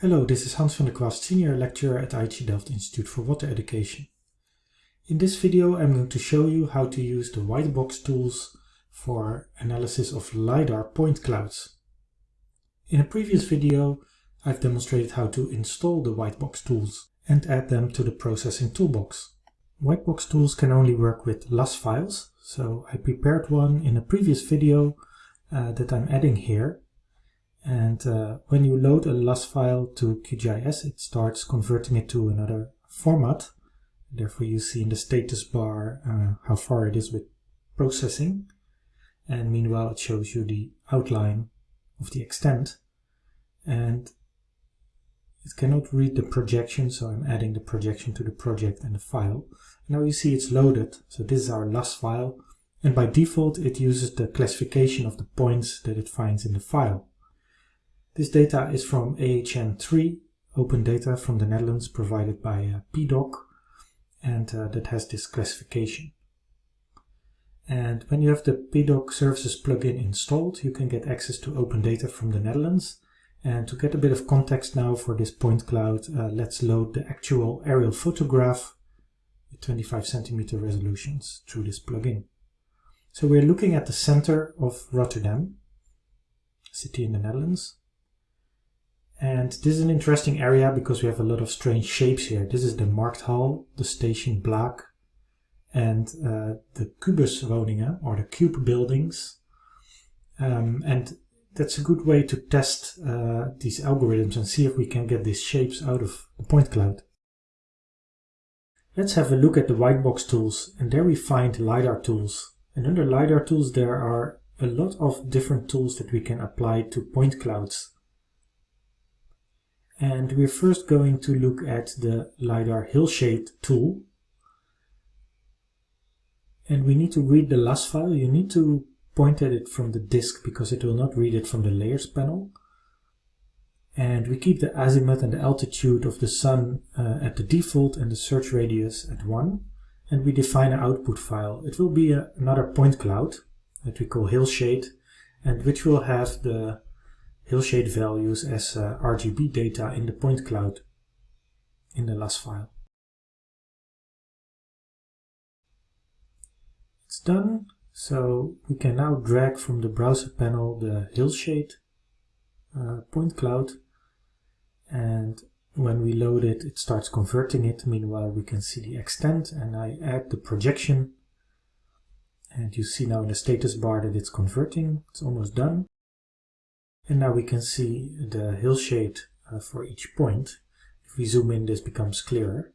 Hello, this is Hans van der Kwast, Senior Lecturer at IHE Delft Institute for Water Education. In this video I'm going to show you how to use the Whitebox tools for analysis of LiDAR point clouds. In a previous video I've demonstrated how to install the Whitebox tools and add them to the processing toolbox. Whitebox tools can only work with LAS files, so I prepared one in a previous video uh, that I'm adding here and uh, when you load a LAS file to QGIS, it starts converting it to another format. Therefore, you see in the status bar uh, how far it is with processing. And meanwhile, it shows you the outline of the extent. And it cannot read the projection, so I'm adding the projection to the project and the file. Now you see it's loaded. So this is our LAS file. And by default, it uses the classification of the points that it finds in the file. This data is from AHN3, open data from the Netherlands provided by uh, PDOK, and uh, that has this classification. And when you have the PDOK services plugin installed, you can get access to open data from the Netherlands. And to get a bit of context now for this point cloud, uh, let's load the actual aerial photograph with 25 centimeter resolutions through this plugin. So we're looking at the center of Rotterdam, city in the Netherlands. And this is an interesting area because we have a lot of strange shapes here. This is the Markthal, the Station Blaak, and uh, the Kubuswoningen, or the cube buildings. Um, and that's a good way to test uh, these algorithms and see if we can get these shapes out of the point cloud. Let's have a look at the Whitebox tools, and there we find LiDAR tools. And under LiDAR tools there are a lot of different tools that we can apply to point clouds. And we're first going to look at the LiDAR Hillshade tool. And we need to read the LAS file. You need to point at it from the disk because it will not read it from the layers panel. And we keep the azimuth and the altitude of the sun uh, at the default and the search radius at 1. And we define an output file. It will be a, another point cloud that we call Hillshade and which will have the hillshade values as uh, RGB data in the point cloud in the LAS file. It's done, so we can now drag from the browser panel the hillshade uh, point cloud and when we load it, it starts converting it. Meanwhile, we can see the extent and I add the projection and you see now in the status bar that it's converting. It's almost done. And now we can see the hillshade uh, for each point. If we zoom in, this becomes clearer.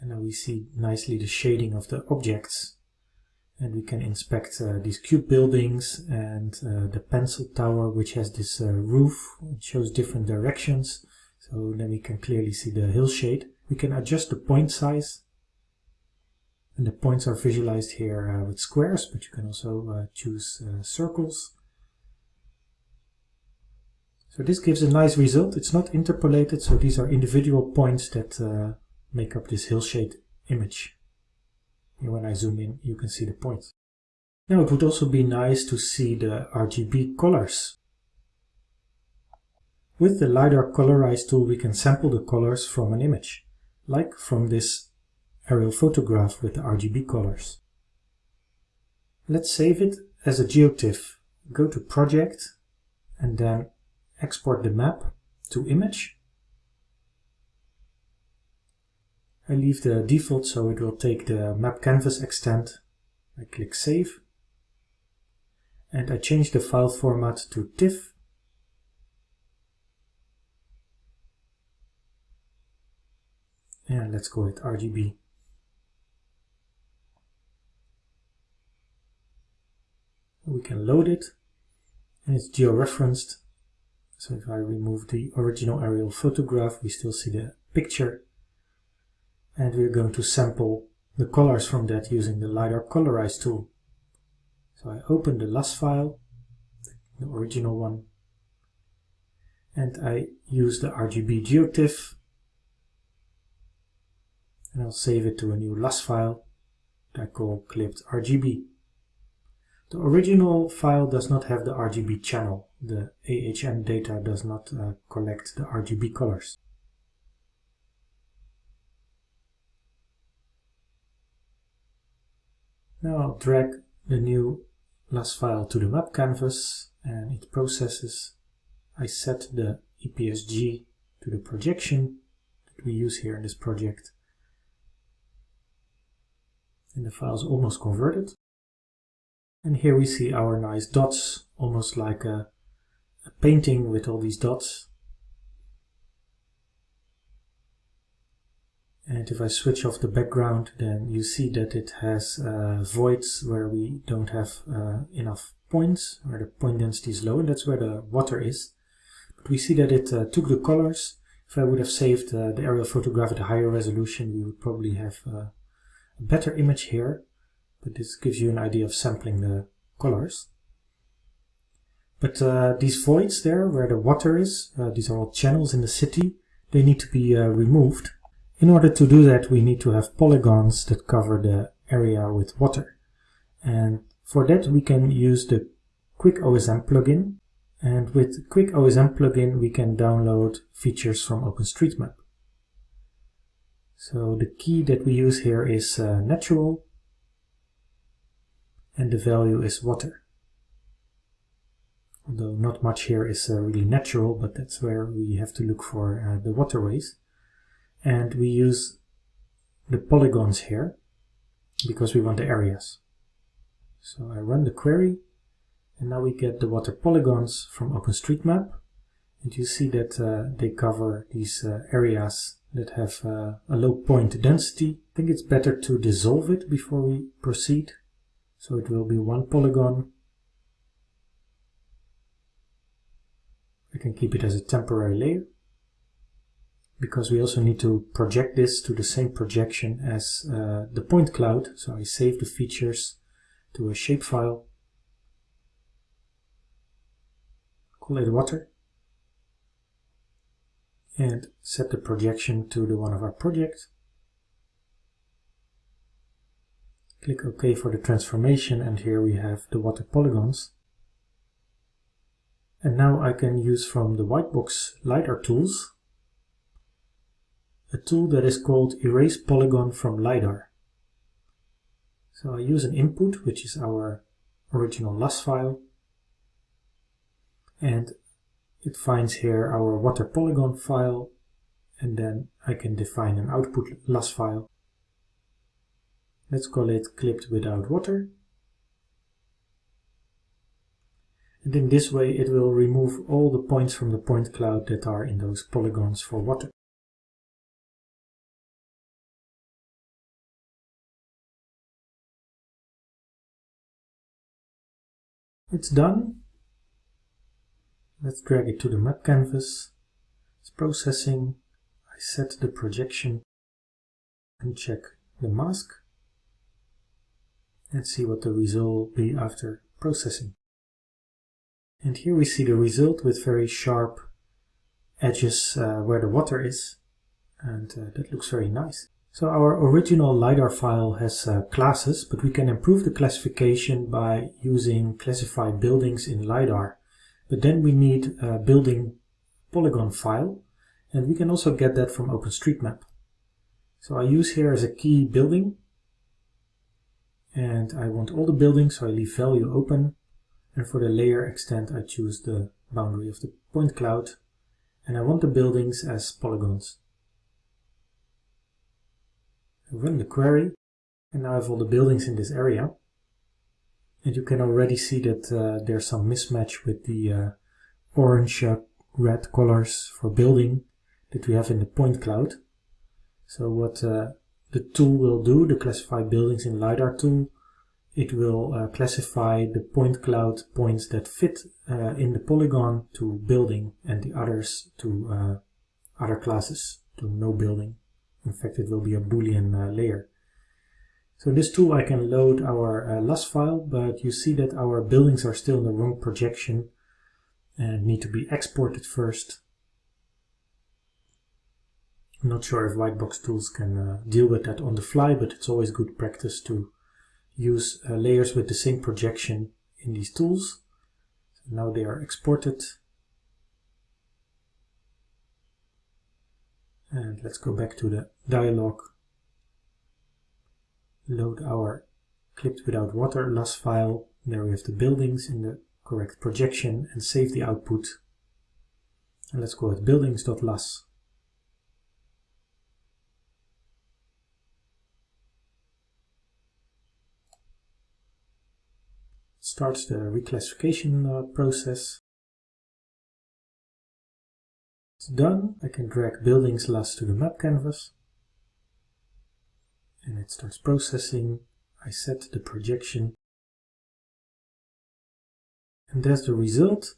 And now we see nicely the shading of the objects. And we can inspect uh, these cube buildings and uh, the pencil tower, which has this uh, roof. It shows different directions. So then we can clearly see the hillshade. We can adjust the point size. And the points are visualized here uh, with squares, but you can also uh, choose circles. So this gives a nice result. It's not interpolated, so these are individual points that uh, make up this hillshade image. And when I zoom in, you can see the points. Now it would also be nice to see the RGB colors. With the LiDAR Colorize tool we can sample the colors from an image, like from this aerial photograph with the RGB colors. Let's save it as a GeoTIFF. Go to Project and then export the map to image. I leave the default so it will take the map canvas extent. I click save and I change the file format to TIFF and let's call it RGB. We can load it and it's georeferenced so if I remove the original aerial photograph, we still see the picture. And we're going to sample the colors from that using the LiDAR Colorize tool. So I open the LAS file, the original one, and I use the RGB GeoTIFF, and I'll save it to a new LAS file that I call clipped RGB. The original file does not have the RGB channel. The AHN data does not uh, collect the RGB colors. Now I'll drag the new LAS file to the map canvas and it processes. I set the EPSG to the projection that we use here in this project. And the file is almost converted. And here we see our nice dots, almost like a, a painting with all these dots. And if I switch off the background, then you see that it has uh, voids where we don't have uh, enough points, where the point density is low, and that's where the water is. But we see that it uh, took the colors. If I would have saved uh, the aerial photograph at a higher resolution, we would probably have uh, a better image here. But this gives you an idea of sampling the colors. But uh, these voids there, where the water is, these are all channels in the city, they need to be removed in order to do that, we need to have polygons that cover the area with water. And for that, we can use the Quick OSM plugin. And with Quick OSM plugin, we can download features from OpenStreetMap. So the key that we use here is uh, natural, and the value is water. Although not much here is uh, really natural, but that's where we have to look for uh, the waterways and we use the polygons here because we want the areas. So I run the query and now we get the water polygons from OpenStreetMap and you see that uh, they cover these uh, areas that have uh, a low point density. I think it's better to dissolve it before we proceed. So it will be one polygon. I can keep it as a temporary layer because we also need to project this to the same projection as uh, the point cloud. So I save the features to a shapefile, call it water, and set the projection to the one of our projects. Click OK for the transformation and here we have the water polygons. And now I can use from the Whitebox LiDAR tools a tool that is called Erase Polygon from LiDAR. So I use an input, which is our original LAS file, and it finds here our water polygon file, and then I can define an output LAS file. Let's call it clipped without water. And in this way it will remove all the points from the point cloud that are in those polygons for water. It's done. Let's drag it to the map canvas. It's processing. I set the projection and check the mask and see what the result will be after processing. And here we see the result with very sharp edges uh, where the water is and uh, that looks very nice. So our original LiDAR file has uh, classes, but we can improve the classification by using classify buildings in LiDAR. But then we need a building polygon file, and we can also get that from OpenStreetMap. So I use here as a key building, and I want all the buildings, so I leave value open. And for the layer extent, I choose the boundary of the point cloud, and I want the buildings as polygons. I run the query. And now I have all the buildings in this area. And you can already see that uh, there's some mismatch with the uh, orange uh, red colors for building that we have in the point cloud. So what uh, the tool will do, the classify buildings in LiDAR tool it will uh, classify the point cloud points that fit uh, in the polygon to building and the others to other classes to no building in fact, it will be a boolean uh, layer. So this tool I can load our uh, LAS file, but you see that our buildings are still in the wrong projection and need to be exported first. I'm not sure if Whitebox tools can uh, deal with that on the fly, but it's always good practice to use uh, layers with the same projection in these tools. So now they are exported. And let's go back to the dialog. Load our clipped without water LAS file. There we have the buildings in the correct projection and save the output. And let's call it buildings.las. starts the reclassification uh, process. It's done. I can drag buildings last to the map canvas. And it starts processing. I set the projection. And there's the result.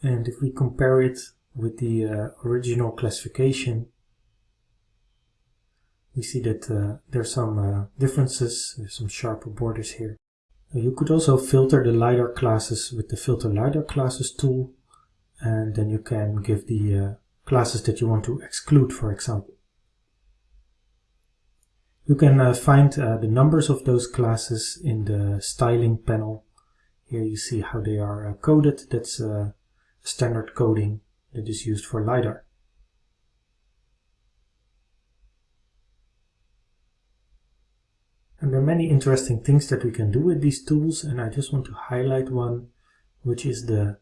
And if we compare it with the uh, original classification, we see that uh, there's some uh, differences, there's some sharper borders here. You could also filter the LiDAR classes with the filter LiDAR classes tool and then you can give the uh, classes that you want to exclude for example. You can uh, find uh, the numbers of those classes in the styling panel. Here you see how they are uh, coded. That's uh, standard coding that is used for LiDAR. And there are many interesting things that we can do with these tools and I just want to highlight one which is the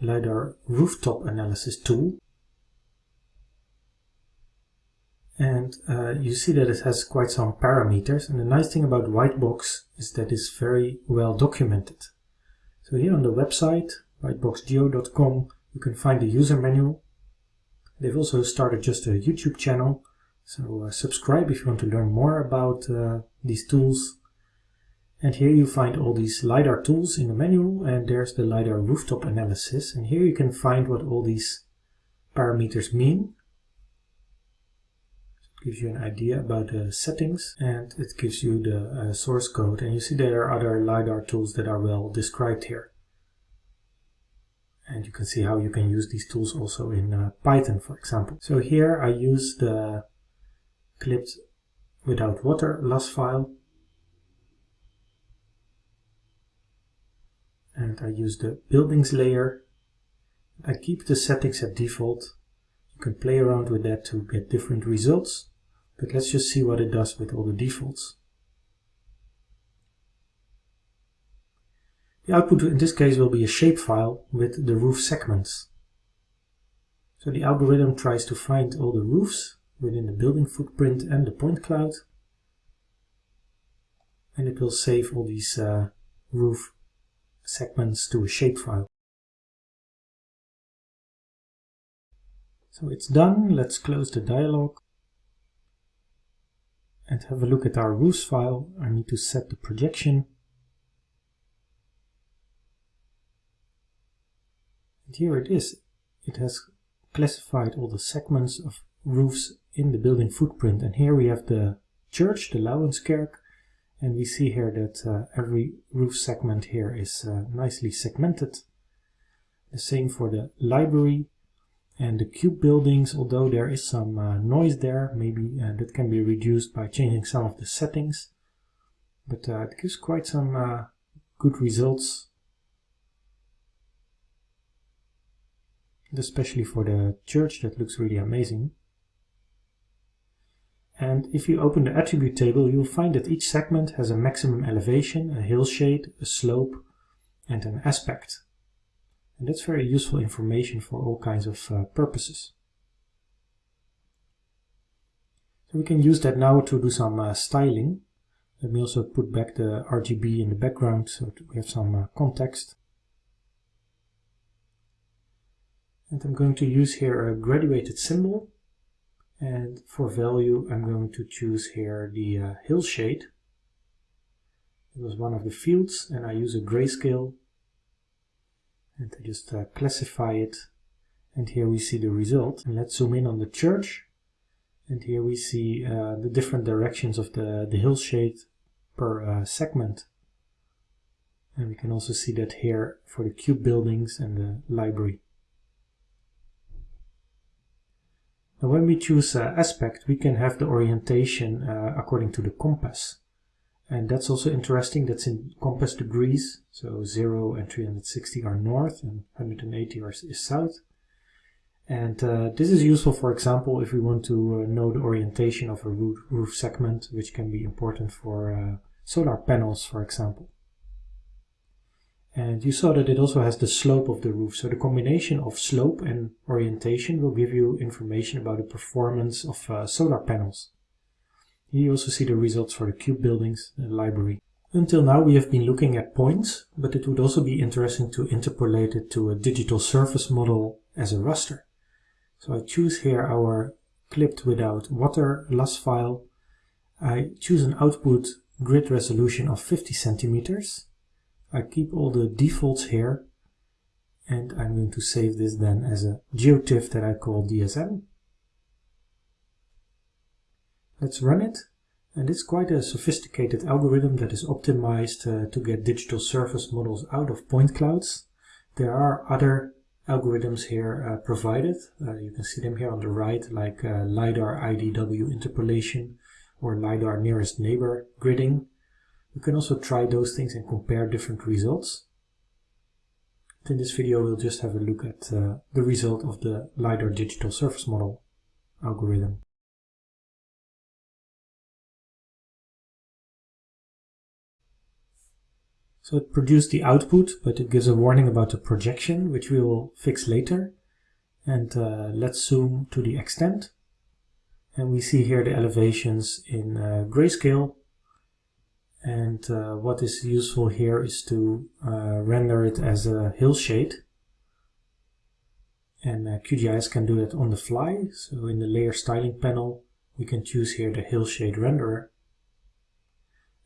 LiDAR rooftop analysis tool. And uh, you see that it has quite some parameters and the nice thing about Whitebox is that it's very well documented. So here on the website, whiteboxgeo.com, you can find the user manual. They've also started just a YouTube channel so uh, subscribe if you want to learn more about uh, these tools. And here you find all these LiDAR tools in the manual and there's the LiDAR rooftop analysis. And here you can find what all these parameters mean. It gives you an idea about the settings and it gives you the uh, source code. And you see there are other LiDAR tools that are well described here. And you can see how you can use these tools also in uh, Python, for example. So here I use the clipped without water LAS file. And I use the buildings layer. I keep the settings at default. You can play around with that to get different results. But let's just see what it does with all the defaults. The output in this case will be a shapefile with the roof segments. So the algorithm tries to find all the roofs within the building footprint and the point cloud. And it will save all these uh, roof segments to a shapefile. So it's done. Let's close the dialog and have a look at our roofs file. I need to set the projection. And here it is. It has classified all the segments of roofs in the building footprint. And here we have the church, the Laurenskerk, and we see here that uh, every roof segment here is uh, nicely segmented. The same for the library and the cube buildings, although there is some uh, noise there, maybe uh, that can be reduced by changing some of the settings. But uh, it gives quite some uh, good results. especially for the church, that looks really amazing. And if you open the attribute table, you'll find that each segment has a maximum elevation, a hillshade, a slope, and an aspect. And that's very useful information for all kinds of uh, purposes. So we can use that now to do some uh, styling. Let me also put back the RGB in the background so we have some uh, context. And I'm going to use here a graduated symbol and for value, I'm going to choose here the uh, hillshade. It was one of the fields and I use a grayscale and I just uh, classify it. And here we see the result. And let's zoom in on the church. And here we see uh, the different directions of the, the hillshade per uh, segment. And we can also see that here for the cube buildings and the library. Now when we choose uh, aspect, we can have the orientation uh, according to the compass. And that's also interesting, that's in compass degrees. So 0 and 360 are north and 180 are, is south. And uh, this is useful, for example, if we want to uh, know the orientation of a roof, roof, segment, which can be important for uh, solar panels, for example. And you saw that it also has the slope of the roof. So the combination of slope and orientation will give you information about the performance of uh, solar panels. Here you also see the results for the cube buildings, the library. Until now we have been looking at points, but it would also be interesting to interpolate it to a digital surface model as a raster. So I choose here our clipped without water LAS file. I choose an output grid resolution of 50 centimeters. I keep all the defaults here and I'm going to save this then as a GeoTIFF that I call DSM. Let's run it and it's quite a sophisticated algorithm that is optimized uh, to get digital surface models out of point clouds. There are other algorithms here uh, provided. Uh, you can see them here on the right, like uh, LiDAR IDW interpolation or LiDAR nearest neighbor gridding. You can also try those things and compare different results. But in this video we'll just have a look at uh, the result of the LiDAR digital surface model algorithm. So it produced the output, but it gives a warning about the projection, which we will fix later. And uh, let's zoom to the extent. And we see here the elevations in uh, grayscale. And uh, what is useful here is to uh, render it as a hillshade. And uh, QGIS can do that on the fly. So in the layer styling panel, we can choose here the hillshade renderer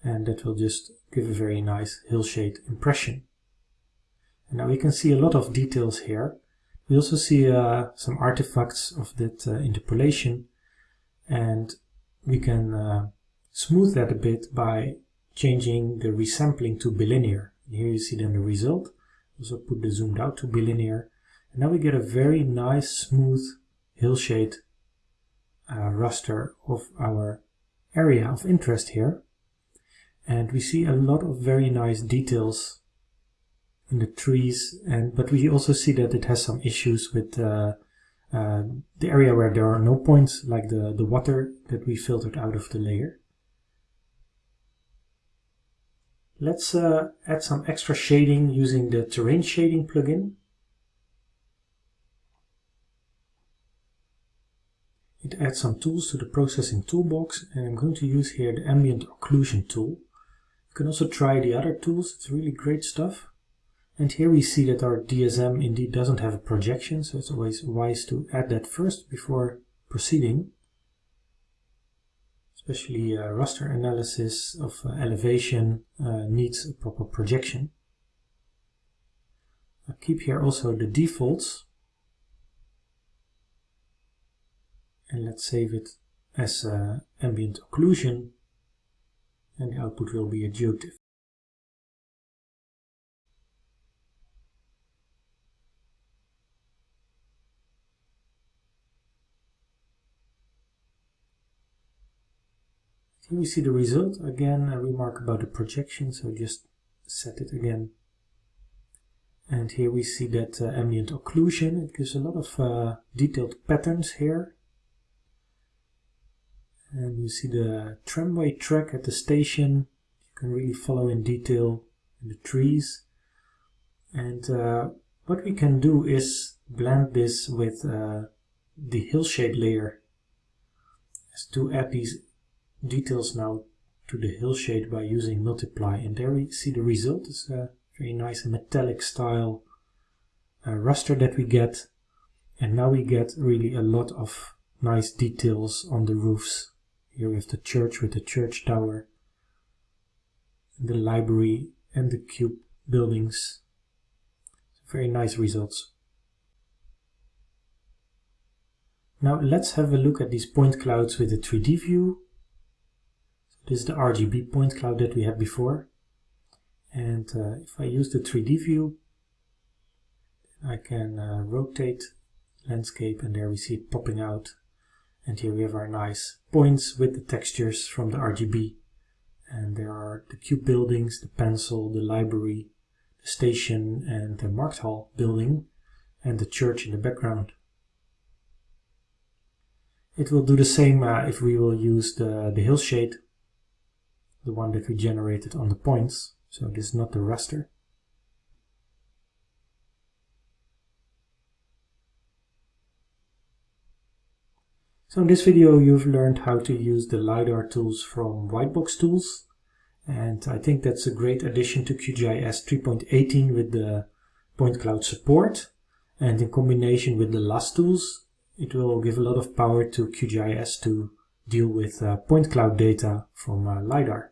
and that will just give a very nice hillshade impression. And now we can see a lot of details here. We also see uh, some artifacts of that uh, interpolation and we can uh, smooth that a bit by changing the resampling to bilinear. Here you see then the result. Also put the zoomed out to bilinear. And now we get a very nice smooth hillshade uh, raster of our area of interest here and we see a lot of very nice details in the trees and but we also see that it has some issues with uh, uh, the area where there are no points like the the water that we filtered out of the layer let's uh, add some extra shading using the terrain shading plugin it adds some tools to the processing toolbox and I'm going to use here the ambient occlusion tool you can also try the other tools, it's really great stuff. And here we see that our DSM indeed doesn't have a projection, so it's always wise to add that first before proceeding. Especially uh, raster analysis of uh, elevation uh, needs a proper projection. i keep here also the defaults. And let's save it as uh, ambient occlusion and the output will be a Here we see the result. Again, a remark about the projection, so just set it again. And here we see that uh, ambient occlusion. It gives a lot of uh, detailed patterns here and you see the tramway track at the station you can really follow in detail the trees and uh, what we can do is blend this with uh, the hillshade layer to add these details now to the hillshade by using multiply and there we see the result is a very nice metallic style uh, raster that we get and now we get really a lot of nice details on the roofs here we have the church with the church tower, the library and the cube buildings. Very nice results. Now let's have a look at these point clouds with a 3D view. This is the RGB point cloud that we had before. And uh, if I use the 3D view, I can uh, rotate landscape and there we see it popping out and here we have our nice points with the textures from the RGB. And there are the cube buildings, the pencil, the library, the station and the Markthal building and the church in the background. It will do the same uh, if we will use the, the hillshade, the one that we generated on the points. So this is not the raster. So in this video you've learned how to use the LiDAR tools from Whitebox Tools and I think that's a great addition to QGIS 3.18 with the point cloud support and in combination with the LAS tools it will give a lot of power to QGIS to deal with uh, point cloud data from uh, LiDAR.